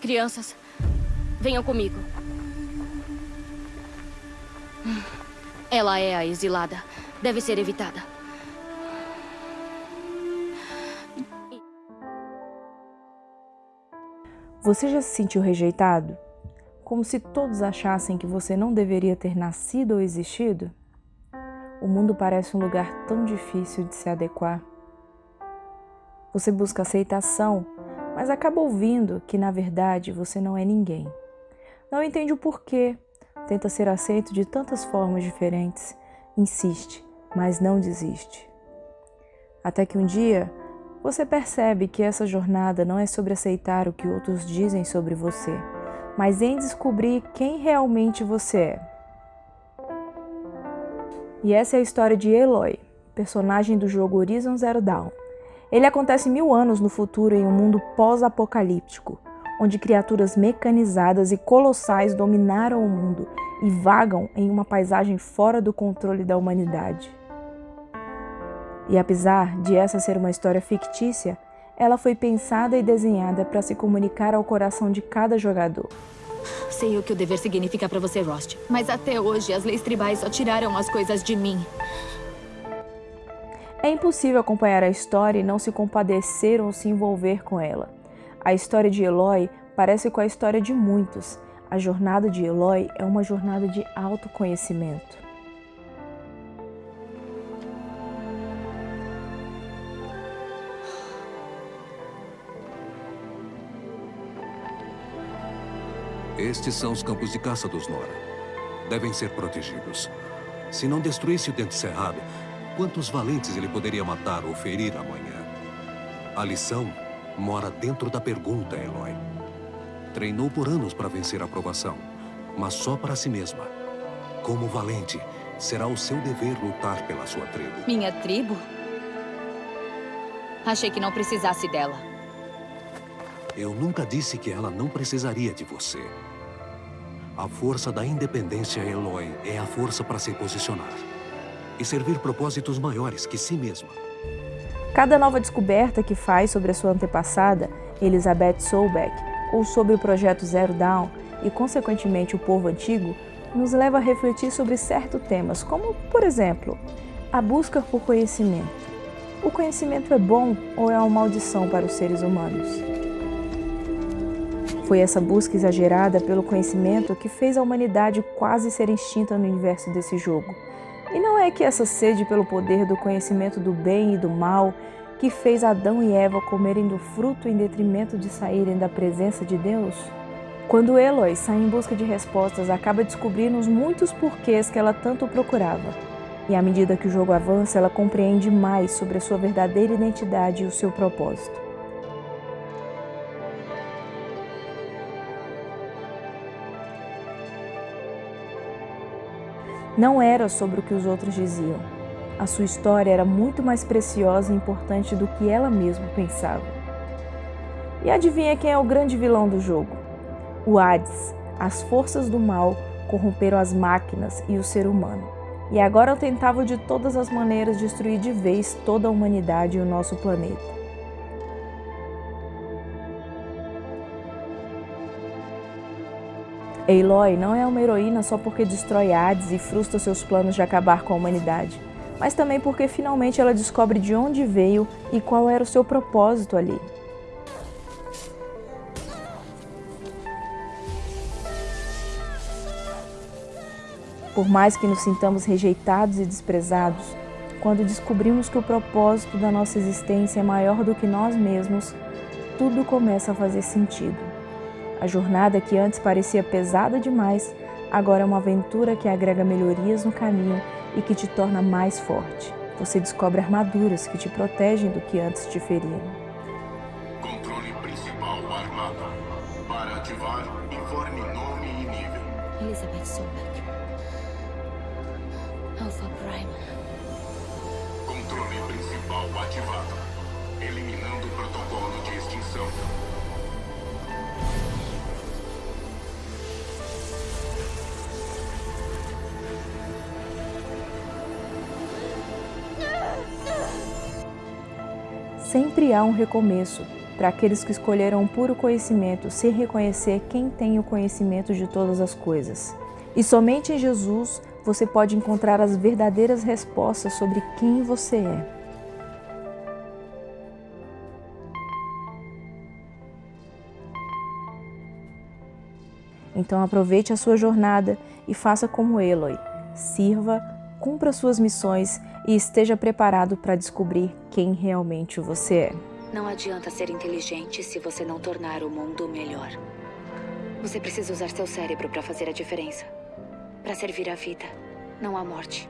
Crianças, venham comigo. Ela é a exilada. Deve ser evitada. Você já se sentiu rejeitado? Como se todos achassem que você não deveria ter nascido ou existido? O mundo parece um lugar tão difícil de se adequar. Você busca aceitação, mas acaba ouvindo que na verdade você não é ninguém. Não entende o porquê, tenta ser aceito de tantas formas diferentes, insiste, mas não desiste. Até que um dia você percebe que essa jornada não é sobre aceitar o que outros dizem sobre você mas em descobrir quem realmente você é. E essa é a história de Eloy, personagem do jogo Horizon Zero Dawn. Ele acontece mil anos no futuro em um mundo pós-apocalíptico, onde criaturas mecanizadas e colossais dominaram o mundo e vagam em uma paisagem fora do controle da humanidade. E apesar de essa ser uma história fictícia, ela foi pensada e desenhada para se comunicar ao coração de cada jogador. Sei o que o dever significa para você, Rost, mas até hoje as leis tribais só tiraram as coisas de mim. É impossível acompanhar a história e não se compadecer ou se envolver com ela. A história de Eloy parece com a história de muitos. A jornada de Eloy é uma jornada de autoconhecimento. Estes são os campos de caça dos Nora. Devem ser protegidos. Se não destruísse o Dente Cerrado, quantos valentes ele poderia matar ou ferir amanhã? A lição mora dentro da pergunta, Eloy. Treinou por anos para vencer a aprovação, mas só para si mesma. Como valente, será o seu dever lutar pela sua tribo. Minha tribo? Achei que não precisasse dela. Eu nunca disse que ela não precisaria de você. A força da independência, Eloy, é a força para se posicionar. E servir propósitos maiores que si mesma. Cada nova descoberta que faz sobre a sua antepassada, Elizabeth Soulbeck, ou sobre o projeto Zero Dawn, e consequentemente o povo antigo, nos leva a refletir sobre certos temas, como, por exemplo, a busca por conhecimento. O conhecimento é bom ou é uma maldição para os seres humanos? Foi essa busca exagerada pelo conhecimento que fez a humanidade quase ser extinta no universo desse jogo. E não é que essa sede pelo poder do conhecimento do bem e do mal que fez Adão e Eva comerem do fruto em detrimento de saírem da presença de Deus? Quando Eloy sai em busca de respostas, acaba descobrindo os muitos porquês que ela tanto procurava. E à medida que o jogo avança, ela compreende mais sobre a sua verdadeira identidade e o seu propósito. Não era sobre o que os outros diziam. A sua história era muito mais preciosa e importante do que ela mesma pensava. E adivinha quem é o grande vilão do jogo? O Hades. As forças do mal corromperam as máquinas e o ser humano. E agora tentavam de todas as maneiras destruir de vez toda a humanidade e o nosso planeta. Aloy não é uma heroína só porque destrói Hades e frustra seus planos de acabar com a humanidade, mas também porque finalmente ela descobre de onde veio e qual era o seu propósito ali. Por mais que nos sintamos rejeitados e desprezados, quando descobrimos que o propósito da nossa existência é maior do que nós mesmos, tudo começa a fazer sentido. A jornada que antes parecia pesada demais, agora é uma aventura que agrega melhorias no caminho e que te torna mais forte. Você descobre armaduras que te protegem do que antes te feriam. Controle principal armada. Para ativar, informe nome e nível. Elizabeth Solbeck. Alpha Prime. Controle principal ativado. Eliminando o protocolo de extinção. Sempre há um recomeço, para aqueles que escolheram o puro conhecimento, sem reconhecer quem tem o conhecimento de todas as coisas. E somente em Jesus você pode encontrar as verdadeiras respostas sobre quem você é. Então aproveite a sua jornada e faça como Eloy. Sirva, cumpra suas missões e esteja preparado para descobrir quem realmente você é. Não adianta ser inteligente se você não tornar o mundo melhor. Você precisa usar seu cérebro para fazer a diferença. Para servir a vida, não a morte.